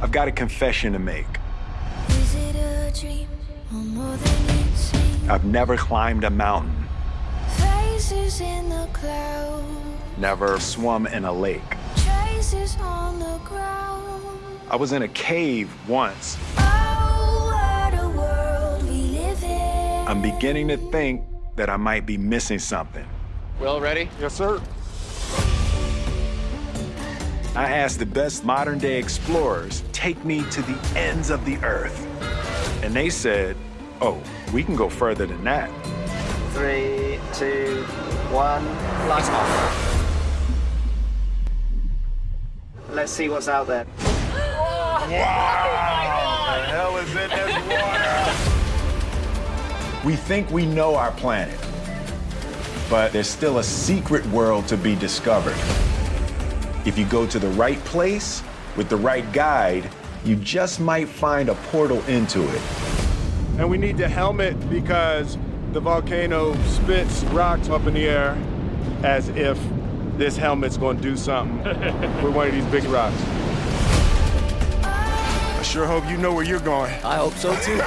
I've got a confession to make. Is it a dream or more than it? I've never climbed a mountain, Faces in the cloud, never swum in a lake. traces on the ground. I was in a cave once. Oh, what a world we live in. I'm beginning to think that I might be missing something. Will, ready? Yes, sir. I asked the best modern day explorers, take me to the ends of the earth. And they said, oh, we can go further than that. Three, two, one. Lights off. Let's see what's out there. Wow! The hell is in this water? We think we know our planet, but there's still a secret world to be discovered. If you go to the right place with the right guide, you just might find a portal into it. And we need the helmet because the volcano spits rocks up in the air as if this helmet's gonna do something with one of these big rocks. I sure hope you know where you're going. I hope so too.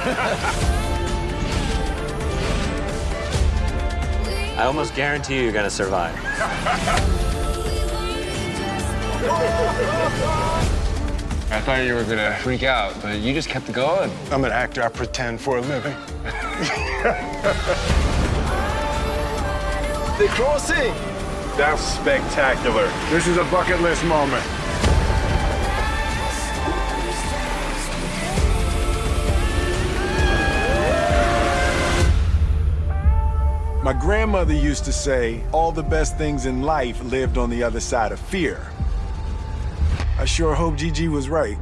I almost guarantee you're gonna survive. I thought you were gonna freak out, but you just kept going. I'm an actor, I pretend for a living. The crossing! That's spectacular. This is a bucket list moment. My grandmother used to say, all the best things in life lived on the other side of fear. I sure hope Gigi was right.